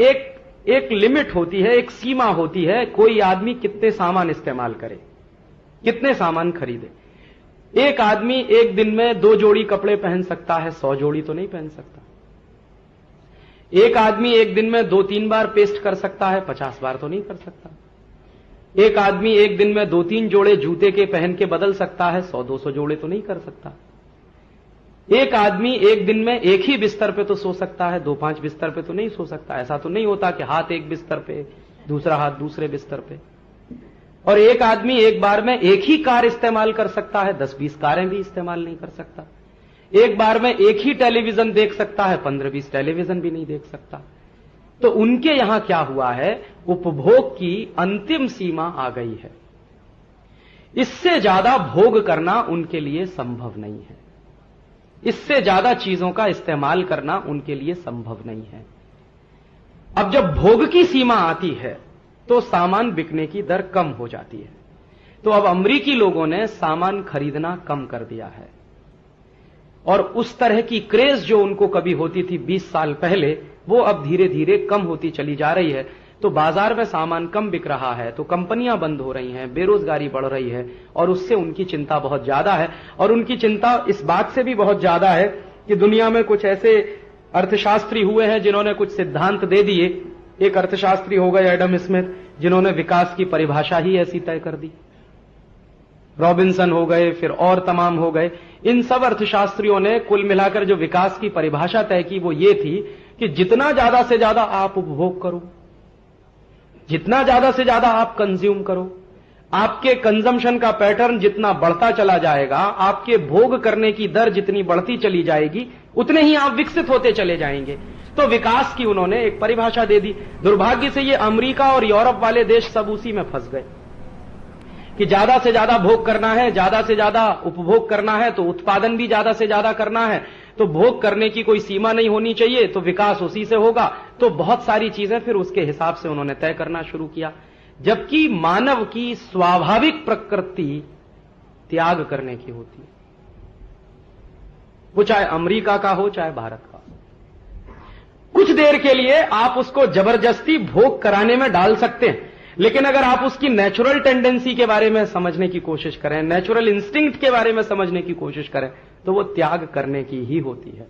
एक एक लिमिट होती है, एक सीमा होती है, कोई आदमी कितने सामान इस्तेमाल करे, कितने सामान खरीदे। एक आदमी एक दिन में दो जोड़ी कपड़े पहन सकता है, सौ जोड़ी तो नहीं पहन सकता। एक आदमी एक दिन में दो तीन बार पेस्ट कर सकता है, पचास बार तो नहीं कर सकता। एक आदमी एक दिन में दो तीन जोड़े जूते के पहन के बदल सकता है, सौ दो सौ जोड़े तो नहीं कर सकता। एक आदमी एक दिन में एक ही बिस्तर पे तो सो सकता है, दो पाँच बिस्तर पे तो नहीं सो सकता। ऐसा तो नहीं होता कि हाथ एक बिस्तर पे, दूसरा हाथ दूसरे बिस्तर पे। और एक आदमी एक बार में एक ही कार इस्तेमाल कर सकता है, दस बीस कारें भी इस्तेमाल नहीं कर सकता। एक बार में एक ही टेलीविज़न देख सकता है, पंद्रह बीस टेलीविज़न भी नहीं देख सकता। तो उनके यहाँ क्या हुआ है, उपभोग की अंतिम सीमा आ गई है। इससे ज़्यादा भोग करना उनके लिए संभव नहीं है। इससे ज़्यादा चीज़ों का इस्तेमाल करना उनके लिए संभव नहीं है। अब जब भोग की सीमा आती है तो सामान बिकने की दर कम हो जाती है। तो अब अमरीकी लोगों ने सामान खरीदना कम कर दिया है। और उस तरह की क्रेज जो उनको कभी होती थी 20 साल पहले, वो अब धीरे धीरे कम होती चली जा रही है। तो बाज़ार में सामान कम बिक रहा है तो कंपनियाँ बंद हो रही हैं, बेरोजगारी बढ़ रही है, और उससे उनकी चिंता बहुत ज़्यादा है। और उनकी चिंता इस बात से भी बहुत ज़्यादा है कि दुनिया में कुछ ऐसे अर्थशास्त्री हुए हैं जिन्होंने कुछ सिद्धांत दे दिए। एक अर्थशास्त्री हो गए एडम स्मिथ, जिन्होंने विकास की परिभाषा ही ऐसी तय कर दी। रॉबिन्सन हो गए, फिर और तमाम हो गए। इन सब अर्थशास्त्रियों ने कुल मिलाकर जो विकास की परिभाषा तय की वो ये थी कि जितना ज़्यादा से ज़्यादा आप उपभोग करो। जितना ज़्यादा से ज़्यादा आप कंज्यूम करो। आपके कंजम्पशन का पैटर्न जितना बढ़ता चला जाएगा, आपके भोग करने की दर जितनी बढ़ती चली जाएगी, उतने ही आप विकसित होते चले जाएँगे। तो विकास की उन्होंने एक परिभाषा दे दी। दुर्भाग्य से ये अमेरिका और यूरोप वाले देश सब उसी में फंस गए। कि ज़्यादा से ज़्यादा भोग करना है, ज़्यादा से ज़्यादा उपभोग करना है तो उत्पादन भी ज़्यादा से ज़्यादा करना है तो भोग करने की कोई सीमा नहीं होनी चाहिए तो विकास उसी से होगा। तो बहुत सारी चीज़ें फिर उसके हिसाब से उन्होंने तय करना शुरू किया। जबकि मानव की स्वाभाविक प्रकृति त्याग करने की होती है। वो चाहे अमेरिका का हो, चाहे भारत का। कुछ देर के लिए आप उसको ज़बरदस्ती भोग कराने में डाल सकते हैं। लेकिन अगर आप उसकी नेचुरल टेंडेंसी के बारे में समझने की कोशिश करें नेचुरल इंस्टिंक्ट के बारे में समझने की कोशिश करें तो वो त्याग करने की ही होती है।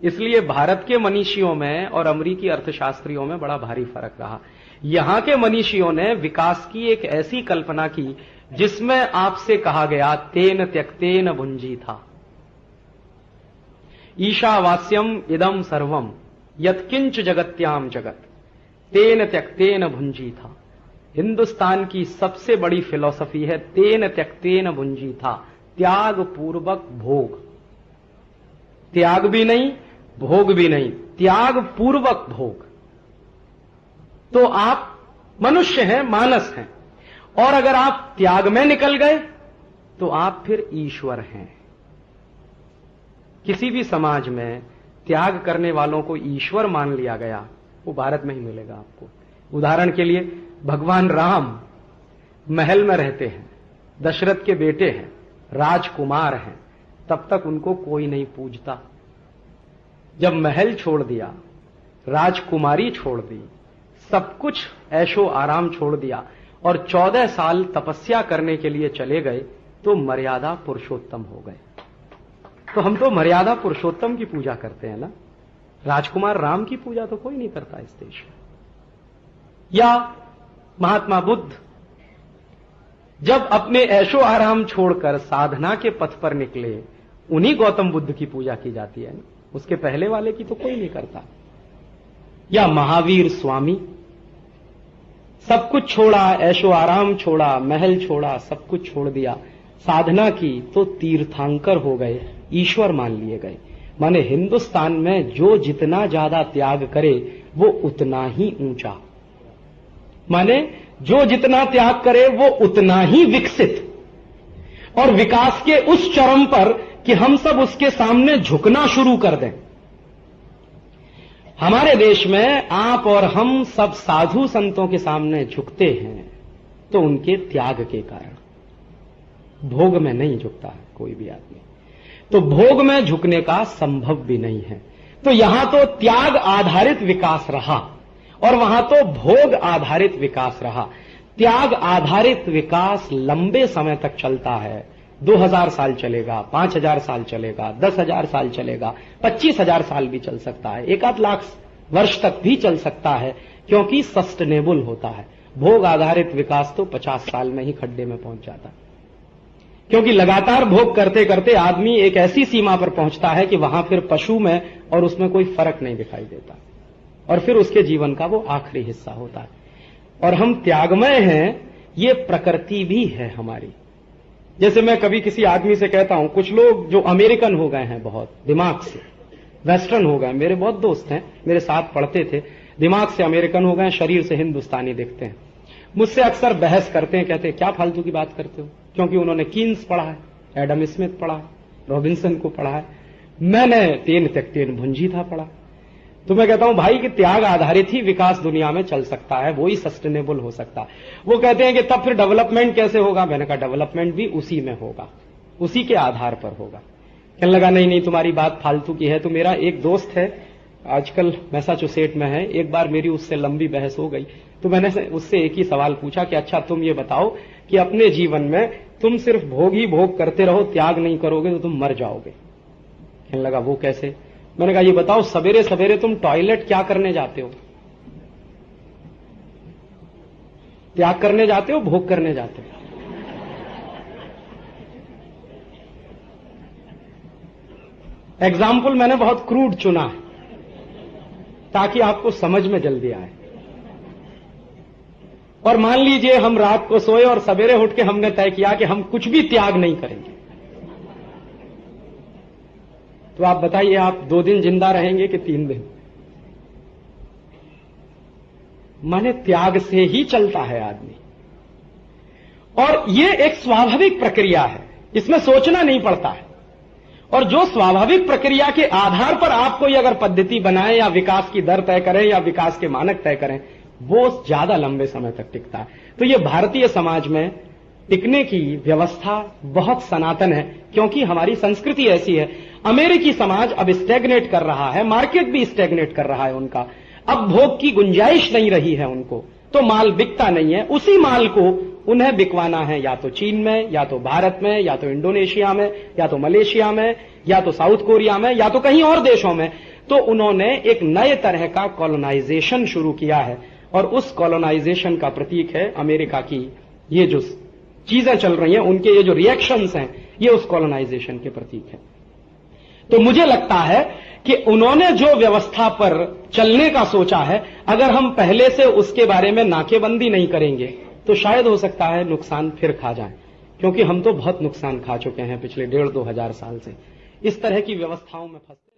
इसलिए भारत के मनीषियों में और अमरीकी अर्थशास्त्रियों में बड़ा भारी फ़र्क रहा। यहाँ के मनीषियों ने विकास की एक ऐसी कल्पना की, जिसमें आपसे कहा गया, तेन त्यक्तेन भुंजी था ईशावास्यम इदम सर्वम यत्किंच जगत्याम जगत, तेन त्यक्तेन भुंजी था हिंदुस्तान की सबसे बड़ी फिलॉसफी है, तेन त्यक्तेन भुंजी था त्याग पूर्वक भोग। त्याग भी नहीं, भोग भी नहीं त्याग पूर्वक भोग। तो आप मनुष्य हैं, मानस हैं, और अगर आप त्याग में निकल गए तो आप फिर ईश्वर हैं। किसी भी समाज में त्याग करने वालों को ईश्वर मान लिया गया, वो भारत में ही मिलेगा आपको। उदाहरण के लिए, भगवान राम महल में रहते हैं, दशरथ के बेटे हैं, राजकुमार हैं, तब तक उनको कोई नहीं पूजता। जब महल छोड़ दिया, राजकुमारी छोड़ दी, सब कुछ ऐशो आराम छोड़ दिया और चौदह साल तपस्या करने के लिए चले गए तो मर्यादा पुरुषोत्तम हो गए। तो हम तो मर्यादा पुरुषोत्तम की पूजा करते हैं ना? राजकुमार राम की पूजा तो कोई नहीं करता इस देश में। या महात्मा बुद्ध, जब अपने ऐशो आराम छोड़कर साधना के पथ पर निकले, उन्हीं गौतम बुद्ध की पूजा की जाती है। उसके पहले वाले की तो कोई नहीं करता। या महावीर स्वामी, सब कुछ छोड़ा, ऐशो आराम छोड़ा, महल छोड़ा, सब कुछ छोड़ दिया, साधना की तो तीर्थांकर हो गए, ईश्वर मान लिए गए। माने हिंदुस्तान में जो जितना ज़्यादा त्याग करे, वो उतना ही ऊँचा। माने जो जितना त्याग करे वो उतना ही विकसित। और विकास के उस चरम पर कि हम सब उसके सामने झुकना शुरू कर दें। हमारे देश में आप और हम सब साधु संतों के सामने झुकते हैं तो उनके त्याग के कारण। भोग में नहीं झुकता कोई भी आदमी। तो भोग में झुकने का संभव भी नहीं है। तो यहाँ तो त्याग आधारित विकास रहा। और वहाँ तो भोग आधारित विकास रहा। त्याग आधारित विकास लंबे समय तक चलता है। दो हज़ार साल चलेगा, पाँच हज़ार साल चलेगा, दस हज़ार साल चलेगा, पच्चीस हज़ार साल भी चल सकता है, एक आध लाख वर्ष तक भी चल सकता है, क्योंकि सस्टेनेबल होता है। भोग आधारित विकास तो पचास साल में ही खड्डे में पहुँच जाता है। क्योंकि लगातार भोग करते करते आदमी एक ऐसी सीमा पर पहुँचता है कि वहाँ फिर पशु में और उसमें कोई फ़र्क नहीं दिखाई देता। और फिर उसके जीवन का वो आखिरी हिस्सा होता है। और हम त्यागमय हैं, ये प्रकृति भी है हमारी। जैसे मैं कभी किसी आदमी से कहता हूँ, कुछ लोग जो अमेरिकन हो गए हैं बहुत, दिमाग से, वेस्टर्न हो गए मेरे बहुत दोस्त हैं, मेरे साथ पढ़ते थे, दिमाग से अमेरिकन हो गए शरीर से हिंदुस्तानी दिखते हैं। मुझसे अक्सर बहस करते हैं, कहते हैं, क्या फालतू की बात करते हो? क्योंकि उन्होंने कीन्स पढ़ा है, एडम स्मिथ पढ़ा है, रॉबिन्सन को पढ़ा है। मैंने तेन तक तेन भुंजी था पढ़ा। तो मैं कहता हूँ, भाई, कि त्याग आधारित ही विकास दुनिया में चल सकता है, वो ही सस्टेनेबल हो सकता है। वो कहते हैं कि तब फिर डेवलपमेंट कैसे होगा? मैंने कहा डेवलपमेंट भी उसी में होगा, उसी के आधार पर होगा। कहने लगा, नहीं नहीं, तुम्हारी बात फालतू की है तो मेरा एक दोस्त है, आजकल मैसाचुसेट में है, एक बार मेरी उससे लंबी बहस हो गई तो मैंने उससे एक ही सवाल पूछा कि अच्छा तुम ये बताओ कि अपने जीवन में तुम सिर्फ़ भोग ही भोग करते रहो, त्याग नहीं करोगे तो तुम मर जाओगे। कहने लगा, वो कैसे? मैंने कहा, ये बताओ सवेरे सवेरे तुम टॉयलेट क्या करने जाते हो? त्याग करने जाते हो, भोग करने जाते हो? एग्ज़ाम्पल मैंने बहुत क्रूड चुना है, ताकि आपको समझ में जल्दी आए। और मान लीजिए, हम रात को सोए और सवेरे उठ के हमने तय किया कि हम कुछ भी त्याग नहीं करेंगे। तो आप बताइए, आप दो दिन ज़िंदा रहेंगे कि तीन दिन? माने त्याग से ही चलता है आदमी। और ये एक स्वाभाविक प्रक्रिया है, इसमें सोचना नहीं पड़ता है। और जो स्वाभाविक प्रक्रिया के आधार पर आप कोई अगर पद्धति बनाए, या विकास की दर तय करें, या विकास के मानक तय करें, वो ज़्यादा लंबे समय तक टिकता है। तो ये भारतीय समाज में टिकने की व्यवस्था बहुत सनातन है, क्योंकि हमारी संस्कृति ऐसी है। अमेरिकी समाज अब स्टेग्नेट कर रहा है मार्केट भी स्टेग्नेट कर रहा है उनका। अब भोग की गुंजाइश नहीं रही है उनको तो माल बिकता नहीं है। उसी माल को उन्हें बिकवाना है, या तो चीन में, या तो भारत में, या तो इंडोनेशिया में, या तो मलेशिया में, या तो साउथ कोरिया में, या तो कहीं और देशों में। तो उन्होंने एक नए तरह का कॉलोनाइजेशन शुरू किया है, और उस कॉलोनाइजेशन का प्रतीक है अमेरिका की, ये जो चीज़ें चल रही हैं, उनके ये जो रिएक्शंस हैं, ये उस कॉलोनाइजेशन के प्रतीक है। तो मुझे लगता है कि उन्होंने जो व्यवस्था पर चलने का सोचा है, अगर हम पहले से उसके बारे में नाकेबंदी नहीं करेंगे तो शायद हो सकता है नुकसान फिर खा जाए। क्योंकि हम तो बहुत नुकसान खा चुके हैं पिछले डेढ़ दो हज़ार साल से। इस तरह की व्यवस्थाओं में फंसते